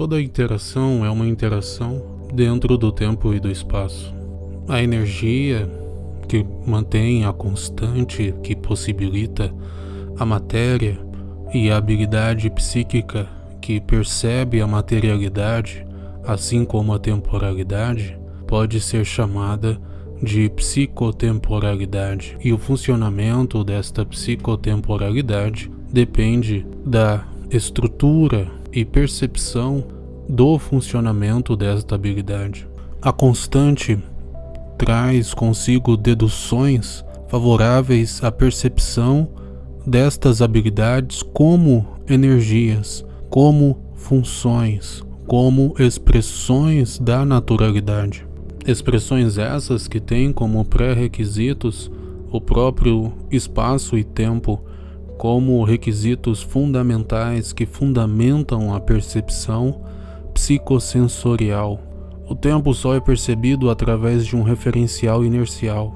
Toda interação é uma interação dentro do tempo e do espaço. A energia que mantém a constante que possibilita a matéria e a habilidade psíquica que percebe a materialidade, assim como a temporalidade, pode ser chamada de psicotemporalidade. E o funcionamento desta psicotemporalidade depende da estrutura e percepção do funcionamento desta habilidade. A constante traz consigo deduções favoráveis à percepção destas habilidades como energias, como funções, como expressões da naturalidade. Expressões essas que têm como pré-requisitos o próprio espaço e tempo como requisitos fundamentais que fundamentam a percepção psicossensorial. O tempo só é percebido através de um referencial inercial,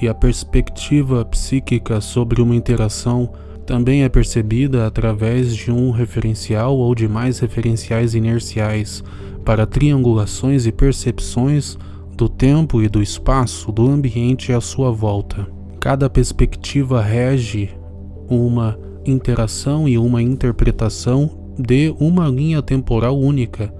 e a perspectiva psíquica sobre uma interação também é percebida através de um referencial ou de mais referenciais inerciais para triangulações e percepções do tempo e do espaço do ambiente à sua volta. Cada perspectiva rege uma interação e uma interpretação de uma linha temporal única,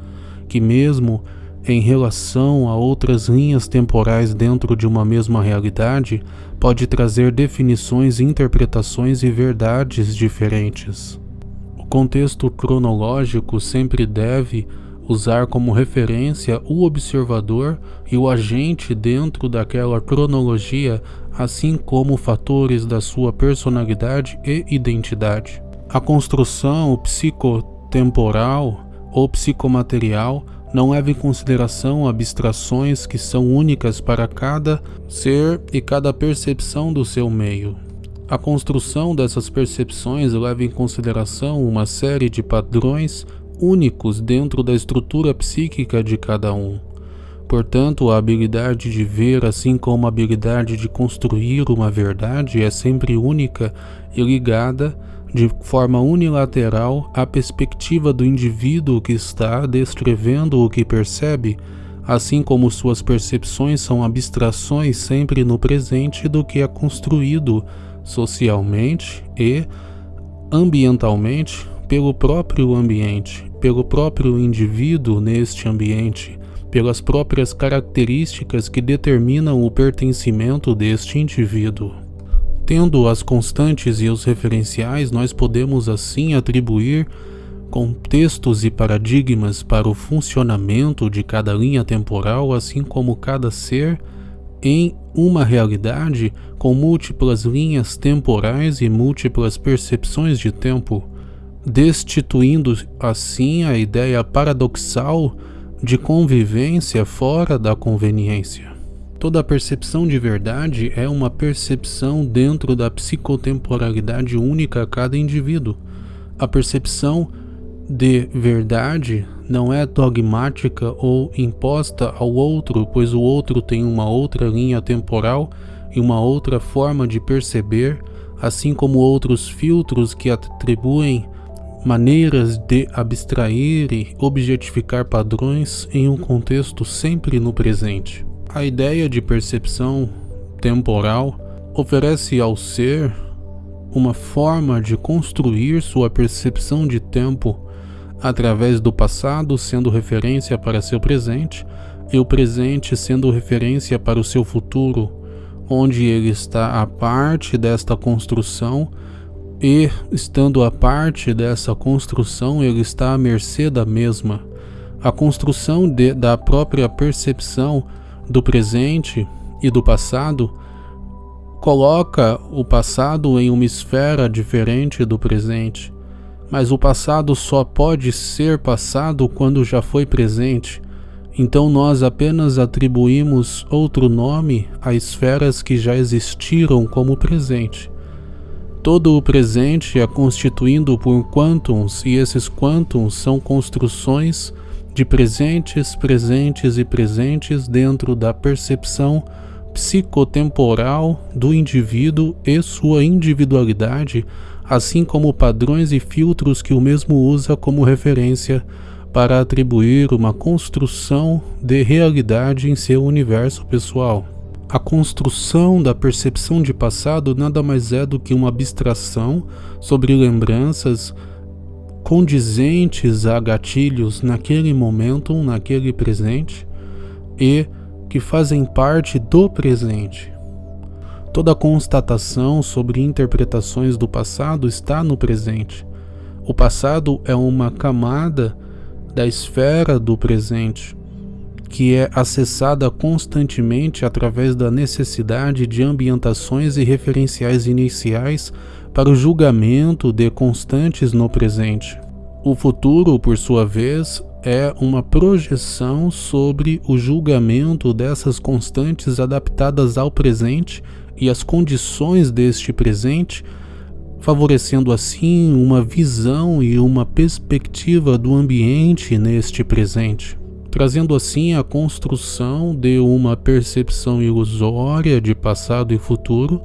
que mesmo em relação a outras linhas temporais dentro de uma mesma realidade, pode trazer definições, interpretações e verdades diferentes. O contexto cronológico sempre deve usar como referência o observador e o agente dentro daquela cronologia, assim como fatores da sua personalidade e identidade. A construção psicotemporal ou psicomaterial não leva em consideração abstrações que são únicas para cada ser e cada percepção do seu meio. A construção dessas percepções leva em consideração uma série de padrões únicos dentro da estrutura psíquica de cada um. Portanto, a habilidade de ver, assim como a habilidade de construir uma verdade, é sempre única e ligada de forma unilateral à perspectiva do indivíduo que está descrevendo o que percebe, assim como suas percepções são abstrações sempre no presente do que é construído socialmente e ambientalmente pelo próprio ambiente, pelo próprio indivíduo neste ambiente, pelas próprias características que determinam o pertencimento deste indivíduo. Tendo as constantes e os referenciais, nós podemos assim atribuir contextos e paradigmas para o funcionamento de cada linha temporal, assim como cada ser em uma realidade com múltiplas linhas temporais e múltiplas percepções de tempo, destituindo assim a ideia paradoxal de convivência fora da conveniência. Toda percepção de verdade é uma percepção dentro da psicotemporalidade única a cada indivíduo. A percepção de verdade não é dogmática ou imposta ao outro, pois o outro tem uma outra linha temporal e uma outra forma de perceber, assim como outros filtros que atribuem maneiras de abstrair e objetificar padrões em um contexto sempre no presente. A ideia de percepção temporal oferece ao ser uma forma de construir sua percepção de tempo através do passado sendo referência para seu presente e o presente sendo referência para o seu futuro, onde ele está a parte desta construção e, estando a parte dessa construção, ele está à mercê da mesma. A construção de, da própria percepção do presente e do passado coloca o passado em uma esfera diferente do presente, mas o passado só pode ser passado quando já foi presente. Então nós apenas atribuímos outro nome a esferas que já existiram como presente. Todo o presente é constituído por quantums e esses quantums são construções de presentes, presentes e presentes dentro da percepção psicotemporal do indivíduo e sua individualidade, assim como padrões e filtros que o mesmo usa como referência para atribuir uma construção de realidade em seu universo pessoal. A construção da percepção de passado nada mais é do que uma abstração sobre lembranças condizentes a gatilhos naquele momento, naquele presente e que fazem parte do presente. Toda constatação sobre interpretações do passado está no presente. O passado é uma camada da esfera do presente, que é acessada constantemente através da necessidade de ambientações e referenciais iniciais para o julgamento de constantes no presente. O futuro, por sua vez, é uma projeção sobre o julgamento dessas constantes adaptadas ao presente e às condições deste presente favorecendo assim uma visão e uma perspectiva do ambiente neste presente, trazendo assim a construção de uma percepção ilusória de passado e futuro,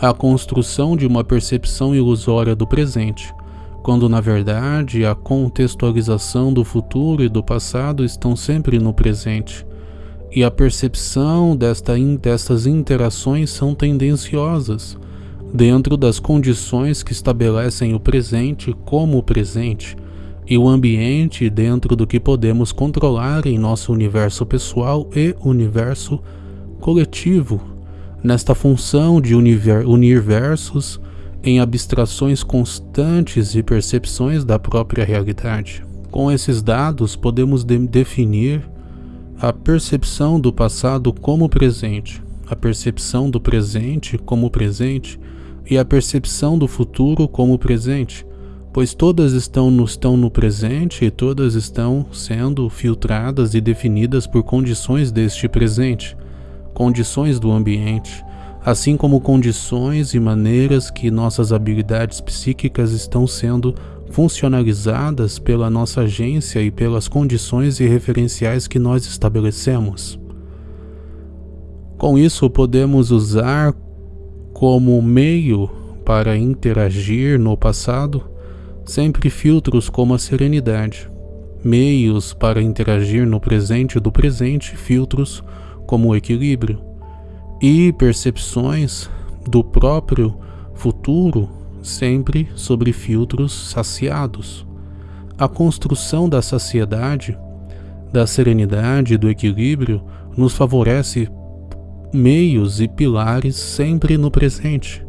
a construção de uma percepção ilusória do presente, quando na verdade a contextualização do futuro e do passado estão sempre no presente. E a percepção desta, destas interações são tendenciosas, dentro das condições que estabelecem o presente como presente e o ambiente dentro do que podemos controlar em nosso universo pessoal e universo coletivo, nesta função de unir versos em abstrações constantes e percepções da própria realidade. Com esses dados, podemos de definir a percepção do passado como presente, a percepção do presente como presente e a percepção do futuro como presente, pois todas estão no, estão no presente e todas estão sendo filtradas e definidas por condições deste presente, condições do ambiente, assim como condições e maneiras que nossas habilidades psíquicas estão sendo funcionalizadas pela nossa agência e pelas condições e referenciais que nós estabelecemos. Com isso, podemos usar como meio para interagir no passado, sempre filtros como a serenidade. Meios para interagir no presente do presente, filtros como o equilíbrio. E percepções do próprio futuro, sempre sobre filtros saciados. A construção da saciedade, da serenidade e do equilíbrio nos favorece meios e pilares sempre no presente,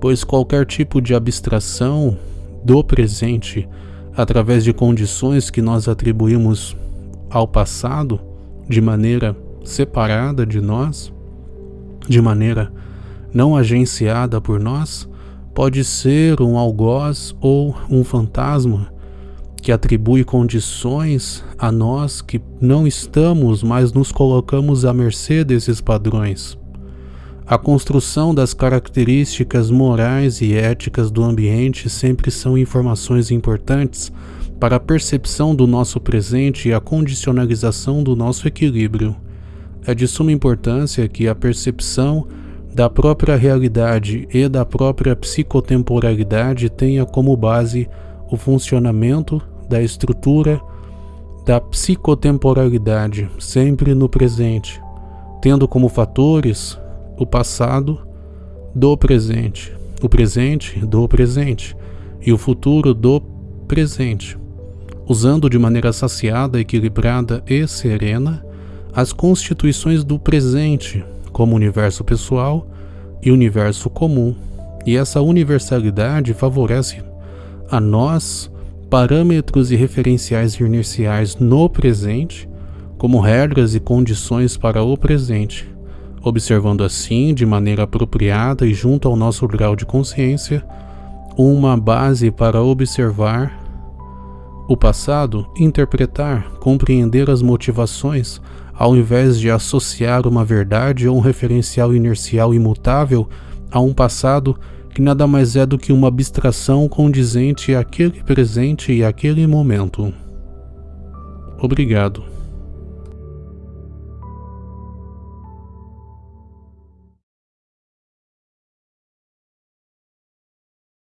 pois qualquer tipo de abstração do presente através de condições que nós atribuímos ao passado de maneira separada de nós, de maneira não agenciada por nós, pode ser um algoz ou um fantasma que atribui condições a nós que não estamos, mas nos colocamos à mercê desses padrões. A construção das características morais e éticas do ambiente sempre são informações importantes para a percepção do nosso presente e a condicionalização do nosso equilíbrio. É de suma importância que a percepção da própria realidade e da própria psicotemporalidade tenha como base o funcionamento da estrutura da psicotemporalidade, sempre no presente, tendo como fatores o passado do presente, o presente do presente e o futuro do presente, usando de maneira saciada, equilibrada e serena as constituições do presente, como universo pessoal e universo comum. E essa universalidade favorece a nós parâmetros e referenciais inerciais no presente, como regras e condições para o presente, observando assim, de maneira apropriada e junto ao nosso grau de consciência, uma base para observar o passado, interpretar, compreender as motivações, ao invés de associar uma verdade ou um referencial inercial imutável a um passado que nada mais é do que uma abstração condizente àquele presente e àquele momento. Obrigado.